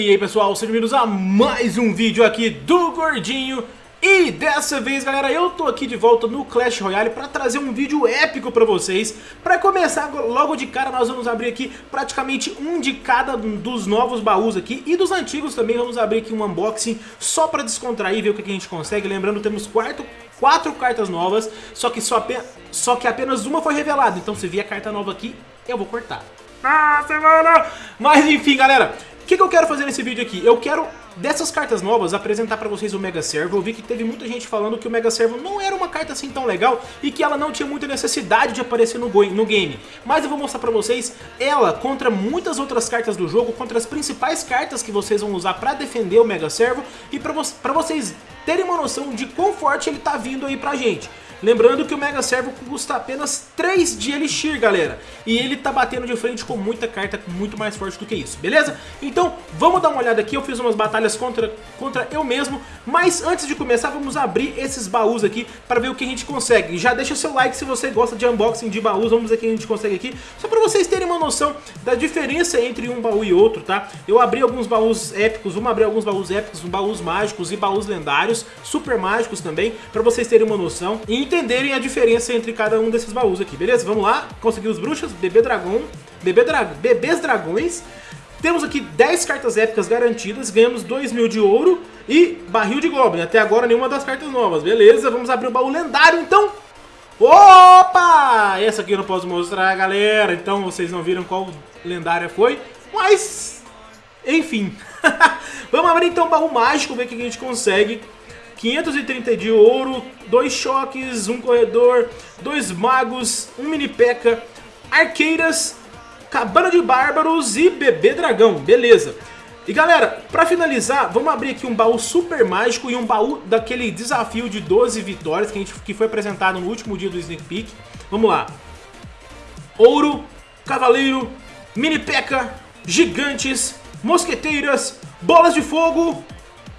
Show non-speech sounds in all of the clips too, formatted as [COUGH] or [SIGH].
E aí pessoal, sejam bem-vindos a mais um vídeo aqui do Gordinho. E dessa vez galera, eu tô aqui de volta no Clash Royale para trazer um vídeo épico pra vocês. Pra começar logo de cara nós vamos abrir aqui praticamente um de cada dos novos baús aqui E dos antigos também. Vamos abrir aqui um unboxing só pra descontrair, ver o que a gente consegue. Lembrando, temos quarto, quatro cartas novas, só que, só, só que apenas uma foi revelada. Então se vier carta nova aqui, eu vou cortar. Nossa, mano! Mas enfim, galera, que, que eu quero fazer nesse vídeo aqui? Eu quero, dessas cartas novas, apresentar pra vocês o Mega Servo. Eu vi que teve muita gente falando que o Mega Servo não era uma carta assim tão legal e que ela não tinha muita necessidade de aparecer no, no game. Mas eu vou mostrar pra vocês ela contra muitas outras cartas do jogo, contra as principais cartas que vocês vão usar pra defender o Mega Servo e pra, vo pra vocês terem uma noção de quão forte ele tá vindo aí pra gente. Lembrando que o Mega Servo custa apenas 3 de Elixir, galera. E ele tá batendo de frente com muita carta muito mais forte do que isso, beleza? Então, vamos dar uma olhada aqui. Eu fiz umas batalhas contra, contra eu mesmo. Mas antes de começar, vamos abrir esses baús aqui para ver o que a gente consegue. Já deixa seu like se você gosta de unboxing de baús. Vamos ver o que a gente consegue aqui. Só para vocês terem uma noção da diferença entre um baú e outro, tá? Eu abri alguns baús épicos. Vamos abrir alguns baús épicos, baús mágicos e baús lendários. Super mágicos também, para vocês terem uma noção. E entenderem a diferença entre cada um desses baús aqui, beleza? Vamos lá, consegui os bruxas, bebê dragão, bebê dra bebês dragões. Temos aqui 10 cartas épicas garantidas, ganhamos 2 mil de ouro e barril de goblin. Até agora nenhuma das cartas novas, beleza? Vamos abrir o baú lendário então. Opa! Essa aqui eu não posso mostrar, galera, então vocês não viram qual lendária foi, mas... Enfim. [LAUGHS] Vamos abrir então o baú mágico, ver o que a gente consegue. 530 de ouro, dois choques, um corredor, dois magos, um mini peca, arqueiras, cabana de bárbaros e bebê dragão, beleza. E galera, pra finalizar, vamos abrir aqui um baú super mágico e um baú daquele desafio de 12 vitórias que, a gente, que foi apresentado no último dia do Sneak Peek. Vamos lá. Ouro, cavaleiro, mini peca, gigantes, mosqueteiras, bolas de fogo,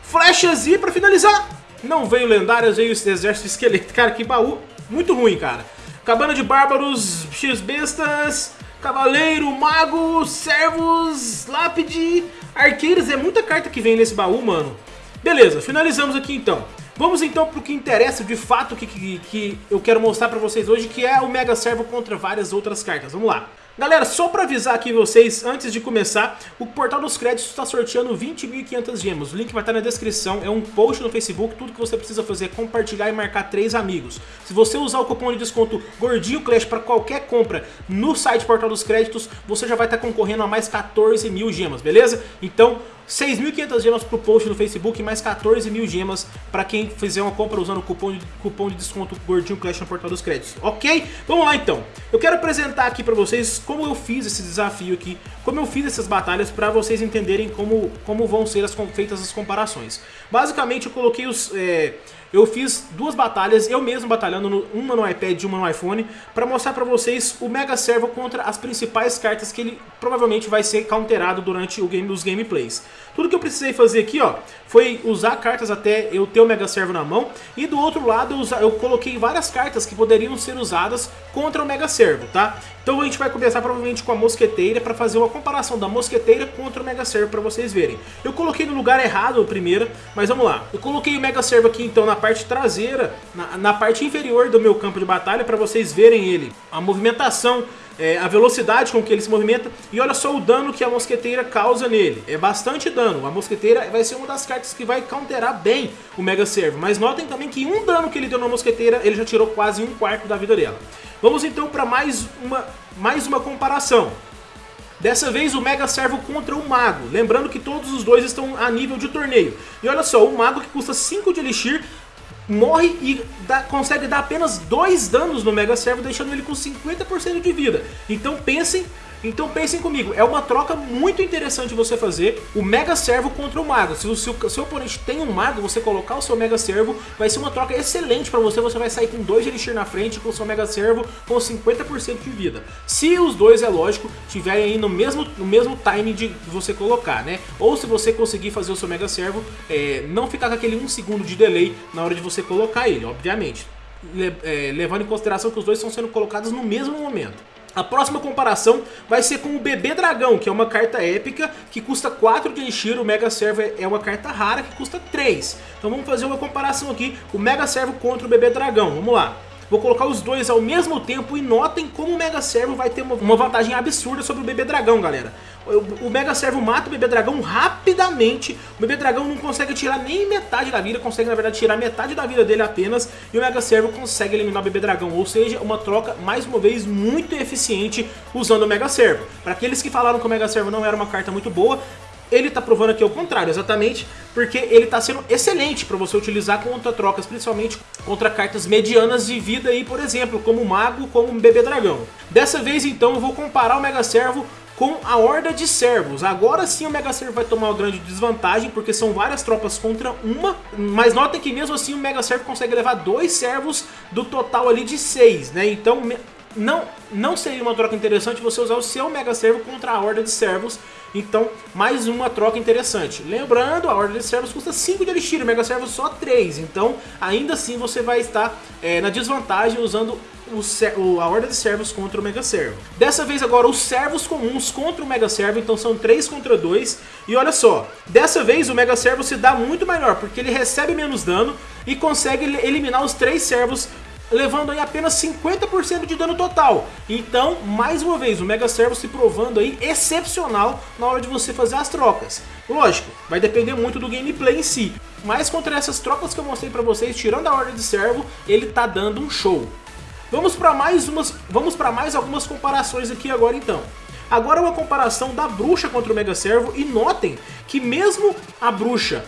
flechas e pra finalizar, não veio lendárias, veio exército esqueleto. Cara, que baú muito ruim, cara. Cabana de bárbaros, x-bestas, cavaleiro, mago, servos, lápide, arqueiros. É muita carta que vem nesse baú, mano. Beleza, finalizamos aqui então. Vamos então pro que interessa de fato que, que, que eu quero mostrar pra vocês hoje, que é o Mega Servo contra várias outras cartas. Vamos lá. Galera, só pra avisar aqui vocês, antes de começar, o Portal dos Créditos está sorteando 20.500 gemas. O link vai estar na descrição, é um post no Facebook, tudo que você precisa fazer é compartilhar e marcar três amigos. Se você usar o cupom de desconto Gordinho Clash para qualquer compra no site Portal dos Créditos, você já vai estar concorrendo a mais 14 mil gemas, beleza? Então, 6.500 gemas pro post no Facebook mais 14 mil gemas para quem fizer uma compra usando o cupom de, cupom de desconto Gordinho Clash no Portal dos Créditos, ok? Vamos lá então. Eu quero apresentar aqui para vocês como eu fiz esse desafio aqui, como eu fiz essas batalhas para vocês entenderem como, como vão ser as, feitas as comparações. Basicamente eu coloquei os... É, eu fiz duas batalhas, eu mesmo batalhando, no, uma no iPad e uma no iPhone, para mostrar para vocês o Mega Servo contra as principais cartas que ele provavelmente vai ser counterado durante o game, os gameplays. Tudo que eu precisei fazer aqui, ó, foi usar cartas até eu ter o Mega Servo na mão, e do outro lado eu, eu coloquei várias cartas que poderiam ser usadas contra o Mega Servo, tá? Então a gente vai começar provavelmente com a Mosqueteira para fazer uma comparação da Mosqueteira contra o Mega Servo para vocês verem. Eu coloquei no lugar errado a primeira, mas vamos lá. Eu coloquei o Mega Servo aqui então na parte traseira, na, na parte inferior do meu campo de batalha para vocês verem ele. A movimentação é, a velocidade com que ele se movimenta e olha só o dano que a mosqueteira causa nele. É bastante dano. A mosqueteira vai ser uma das cartas que vai counterar bem o Mega Servo. Mas notem também que um dano que ele deu na mosqueteira, ele já tirou quase um quarto da vida dela. Vamos então para mais uma, mais uma comparação. Dessa vez o Mega Servo contra o Mago, lembrando que todos os dois estão a nível de torneio. E olha só, o Mago que custa 5 de Elixir morre e dá, consegue dar apenas dois danos no Mega Servo, deixando ele com 50% de vida. Então pensem então pensem comigo, é uma troca muito interessante você fazer o Mega Servo contra o Mago. Se o seu, seu oponente tem um Mago, você colocar o seu Mega Servo, vai ser uma troca excelente para você. Você vai sair com 2 de Elixir na frente com o seu Mega Servo com 50% de vida. Se os dois, é lógico, tiverem aí no mesmo, no mesmo time de você colocar, né? Ou se você conseguir fazer o seu Mega Servo, é, não ficar com aquele 1 um segundo de delay na hora de você colocar ele, obviamente. Le, é, levando em consideração que os dois estão sendo colocados no mesmo momento. A próxima comparação vai ser com o Bebê Dragão, que é uma carta épica que custa 4 de Elixir, o Mega Servo é uma carta rara que custa 3. Então vamos fazer uma comparação aqui, o Mega Servo contra o Bebê Dragão, vamos lá. Vou colocar os dois ao mesmo tempo e notem como o Mega Servo vai ter uma, vantagem absurda sobre o Bebê Dragão, galera. O, Mega Servo mata o Bebê Dragão rapidamente, o Bebê Dragão não consegue tirar nem metade da vida, consegue na verdade tirar metade da vida dele apenas, e o Mega Servo consegue eliminar o Bebê Dragão, ou seja, uma troca, mais uma vez, muito eficiente usando o Mega Servo. Para aqueles que falaram que o Mega Servo não era uma carta muito boa, ele está provando aqui o contrário, exatamente porque ele está sendo excelente para você utilizar contra trocas, principalmente contra cartas medianas de vida aí, por exemplo, como Mago, como Bebê Dragão. Dessa vez então eu vou comparar o Mega Servo com a Horda de Servos. Agora sim o Mega Servo vai tomar uma grande desvantagem, porque são várias tropas contra uma, mas notem que mesmo assim o Mega Servo consegue levar dois servos do total ali de seis, né? Então não, não seria uma troca interessante você usar o seu Mega Servo contra a Horda de Servos. Então, mais uma troca interessante. Lembrando, a Horda de Servos custa 5 de Elixir, o Mega Servo só 3. Então, ainda assim você vai estar é, na desvantagem usando o, a Horda de Servos contra o Mega Servo. Dessa vez agora os Servos comuns contra o Mega Servo, então são 3 contra 2. E olha só, dessa vez o Mega Servo se dá muito melhor, porque ele recebe menos dano e consegue eliminar os 3 Servos levando aí apenas 50% de dano total. Então, mais uma vez, o Mega Servo se provando aí excepcional na hora de você fazer as trocas. Lógico, vai depender muito do gameplay em si, mas contra essas trocas que eu mostrei pra vocês, tirando a Ordem de Servo, ele tá dando um show. Vamos para mais, umas, vamos mais algumas comparações aqui agora então. Agora uma comparação da bruxa contra o Mega Servo e notem que mesmo a bruxa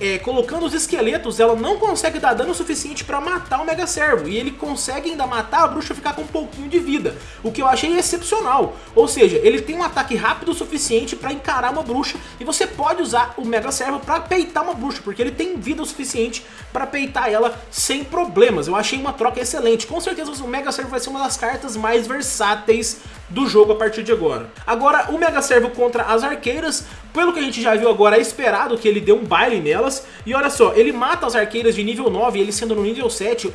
é, colocando os esqueletos, ela não consegue dar dano suficiente para matar o Mega Servo. E ele consegue ainda matar a bruxa ficar com um pouquinho de vida, o que eu achei excepcional. Ou seja, ele tem um ataque rápido o suficiente para encarar uma bruxa e você pode usar o Mega Servo para peitar uma bruxa, porque ele tem vida o suficiente para peitar ela sem problemas. Eu achei uma troca excelente. Com certeza o Mega Servo vai ser uma das cartas mais versáteis do jogo a partir de agora. Agora, o Mega Servo contra as arqueiras, pelo que a gente já viu agora, é esperado que ele dê um baile nelas. E olha só, ele mata as arqueiras de nível 9, ele sendo no nível 7,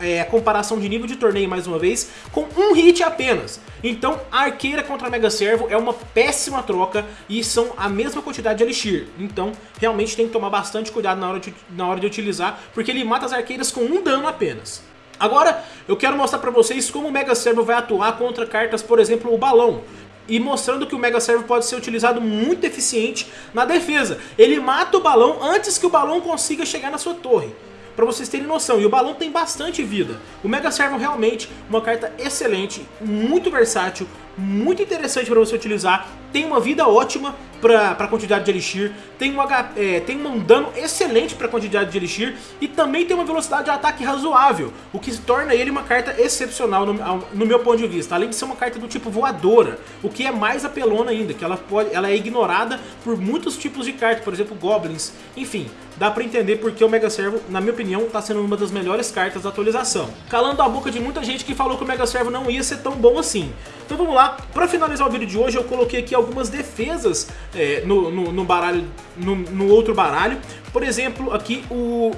é, comparação de nível de torneio mais uma vez, com um hit apenas. Então, a arqueira contra a Mega Servo é uma péssima troca e são a mesma quantidade de Elixir. Então, realmente tem que tomar bastante cuidado na hora de, na hora de utilizar, porque ele mata as arqueiras com um dano apenas. Agora, eu quero mostrar pra vocês como o Mega Servo vai atuar contra cartas, por exemplo, o Balão. E mostrando que o Mega Servo pode ser utilizado muito eficiente na defesa. Ele mata o balão antes que o balão consiga chegar na sua torre para vocês terem noção. E o balão tem bastante vida. O Mega Servo realmente uma carta excelente, muito versátil, muito interessante para você utilizar. Tem uma vida ótima para a quantidade de Elixir, tem um, é, tem um dano excelente para quantidade de Elixir e também tem uma velocidade de ataque razoável, o que torna ele uma carta excepcional no, no, meu ponto de vista, além de ser uma carta do tipo voadora, o que é mais apelona ainda, que ela, pode, ela é ignorada por muitos tipos de cartas, por exemplo, Goblins, enfim, dá pra entender porque o Mega Servo, na minha opinião, tá sendo uma das melhores cartas da atualização. Calando a boca de muita gente que falou que o Mega Servo não ia ser tão bom assim. Então vamos lá, pra finalizar o vídeo de hoje eu coloquei aqui algumas defesas é, no, no, no, baralho, no, no outro baralho. Por exemplo, aqui o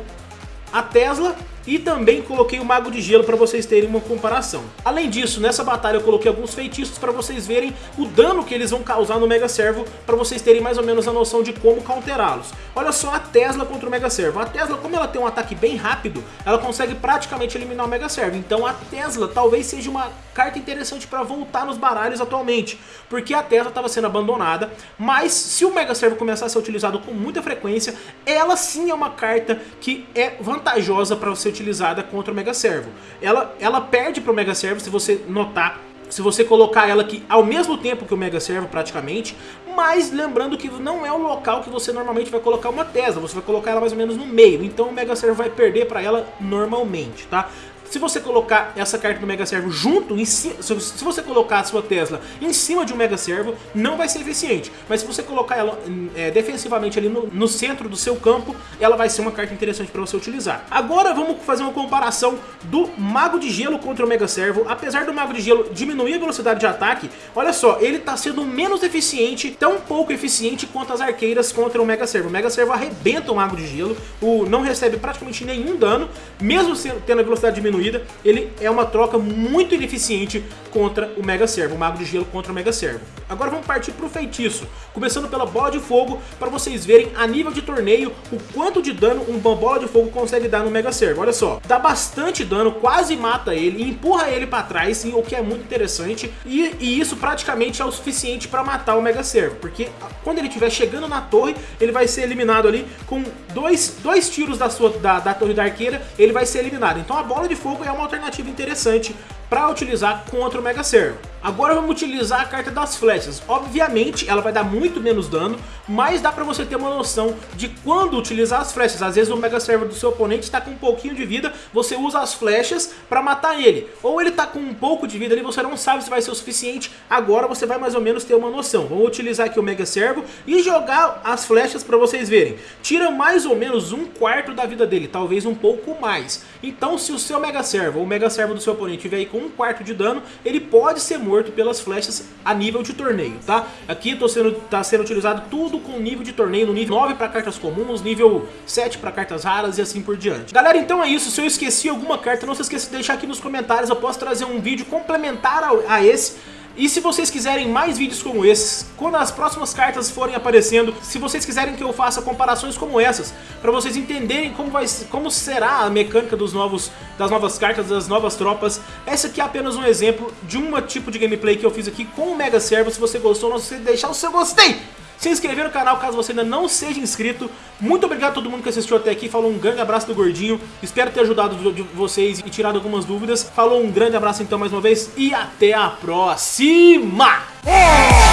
a Tesla e também coloquei o Mago de Gelo para vocês terem uma comparação. Além disso, nessa batalha eu coloquei alguns feitiços para vocês verem o dano que eles vão causar no Mega Servo, para vocês terem mais ou menos a noção de como counterá-los. Olha só a Tesla contra o Mega Servo. A Tesla, como ela tem um ataque bem rápido, ela consegue praticamente eliminar o Mega Servo. Então a Tesla talvez seja uma carta interessante para voltar nos baralhos atualmente, porque a Tesla estava sendo abandonada, mas se o Mega Servo começar a ser utilizado com muita frequência, ela sim é uma carta que é vantajosa para você utilizada contra o Mega Servo. Ela, ela perde para o Mega Servo, se você notar, se você colocar ela aqui ao mesmo tempo que o Mega Servo praticamente, mas lembrando que não é o local que você normalmente vai colocar uma Tesla, você vai colocar ela mais ou menos no meio, então o Mega Servo vai perder para ela normalmente, tá? Se você colocar essa carta do Mega Servo junto, se você colocar a sua Tesla em cima de um Mega Servo, não vai ser eficiente. Mas se você colocar ela é, defensivamente ali no, no, centro do seu campo, ela vai ser uma carta interessante para você utilizar. Agora vamos fazer uma comparação do Mago de Gelo contra o Mega Servo. Apesar do Mago de Gelo diminuir a velocidade de ataque, olha só, ele está sendo menos eficiente, tão pouco eficiente quanto as arqueiras contra o Mega Servo. O Mega Servo arrebenta o Mago de Gelo, o, não recebe praticamente nenhum dano, mesmo tendo a velocidade diminuída diminuída, ele é uma troca muito ineficiente contra o Mega Servo, o Mago de Gelo contra o Mega Servo. Agora vamos partir pro feitiço, começando pela bola de fogo, para vocês verem a nível de torneio o quanto de dano uma bola de fogo consegue dar no Mega Servo. Olha só, dá bastante dano, quase mata ele, empurra ele para trás, o que é muito interessante, e, e isso praticamente é o suficiente para matar o Mega Servo, porque quando ele estiver chegando na torre, ele vai ser eliminado ali com dois, dois tiros da, sua, da, da torre da arqueira, ele vai ser eliminado. Então a bola de fogo é uma alternativa interessante para utilizar contra o Mega Servo. Agora vamos utilizar a carta das flechas. Obviamente ela vai dar muito menos dano, mas dá pra você ter uma noção de quando utilizar as flechas. Às vezes o Mega Servo do seu oponente está com um pouquinho de vida, você usa as flechas pra matar ele. Ou ele tá com um pouco de vida ali, você não sabe se vai ser o suficiente, agora você vai mais ou menos ter uma noção. Vamos utilizar aqui o Mega Servo e jogar as flechas pra vocês verem. Tira mais ou menos um quarto da vida dele, talvez um pouco mais. Então se o seu Mega Servo ou o Mega Servo do seu oponente tiver aí com um quarto de dano, ele pode ser morto pelas flechas a nível de torneio, tá? Aqui está sendo, tá sendo utilizado tudo com nível de torneio, no nível 9 para cartas comuns, nível 7 para cartas raras e assim por diante. Galera, então é isso, se eu esqueci alguma carta, não se esqueça de deixar aqui nos comentários, eu posso trazer um vídeo complementar a, a esse, e se vocês quiserem mais vídeos como esses, quando as próximas cartas forem aparecendo, se vocês quiserem que eu faça comparações como essas, para vocês entenderem como, vai, como será a mecânica dos novos, das novas cartas, das novas tropas, esse aqui é apenas um exemplo de um tipo de gameplay que eu fiz aqui com o Mega Servo. Se você gostou, não se deixar o seu gostei! Se inscrever no canal caso você ainda não seja inscrito. Muito obrigado a todo mundo que assistiu até aqui. Falou um grande abraço do Gordinho. Espero ter ajudado vocês e tirado algumas dúvidas. Falou um grande abraço então mais uma vez e até a próxima! É!